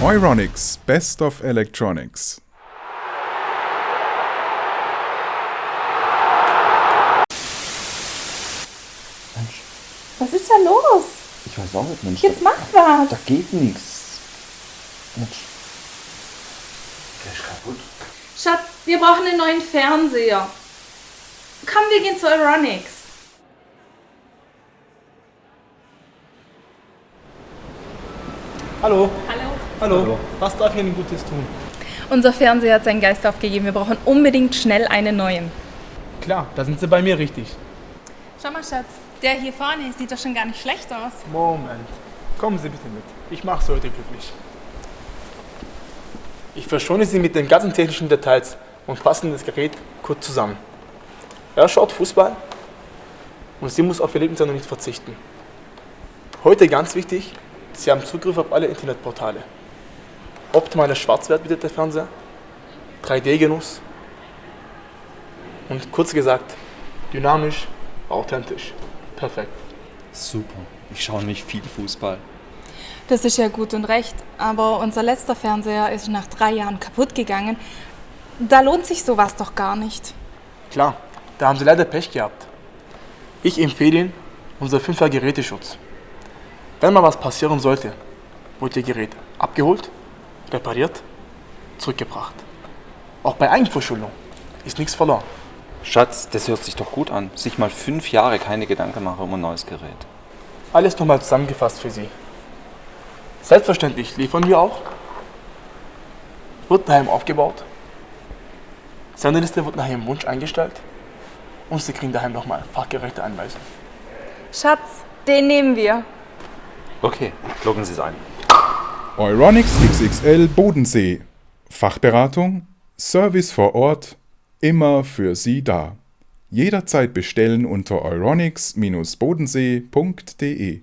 Euronics Best of Electronics. Mensch, Was ist da los? ich weiß auch nicht, Mensch. Jetzt da, mach was. da geht nichts. Mensch. Der ist kaputt. Schatz, wir brauchen einen neuen Fernseher. Komm, wir gehen zu Euronics. Hallo. Hallo. Hallo. Was darf ich Ihnen Gutes tun? Unser Fernseher hat seinen Geist aufgegeben. Wir brauchen unbedingt schnell einen neuen. Klar, da sind Sie bei mir richtig. Schau mal, Schatz. Der hier vorne sieht doch schon gar nicht schlecht aus. Moment. Kommen Sie bitte mit. Ich mache Sie heute glücklich. Ich verschone Sie mit den ganzen technischen Details und fasse das Gerät kurz zusammen. Er schaut Fußball und sie muss auf ihr Lebensjahr noch nicht verzichten. Heute ganz wichtig, Sie haben Zugriff auf alle Internetportale. Optimaler Schwarzwert bietet der Fernseher, 3D-Genuss und kurz gesagt, dynamisch, authentisch. Perfekt. Super. Ich schaue nicht viel Fußball. Das ist ja gut und recht, aber unser letzter Fernseher ist nach drei Jahren kaputt gegangen. Da lohnt sich sowas doch gar nicht. Klar, da haben Sie leider Pech gehabt. Ich empfehle Ihnen unser 5er Geräteschutz. Wenn mal was passieren sollte, wird Ihr Gerät abgeholt, repariert, zurückgebracht. Auch bei Eigenverschuldung ist nichts verloren. Schatz, das hört sich doch gut an. Sich mal fünf Jahre keine Gedanken machen um ein neues Gerät. Alles nochmal zusammengefasst für Sie. Selbstverständlich liefern wir auch. Wird daheim aufgebaut. Senderliste wird nach Ihrem Wunsch eingestellt. Und Sie kriegen daheim nochmal fachgerechte Anweisungen. Schatz, den nehmen wir. Okay, loggen Sie es ein. Euronics XXL Bodensee. Fachberatung, Service vor Ort, immer für Sie da. Jederzeit bestellen unter euronics-bodensee.de.